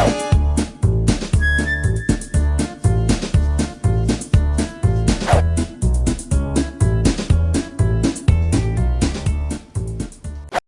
Bye.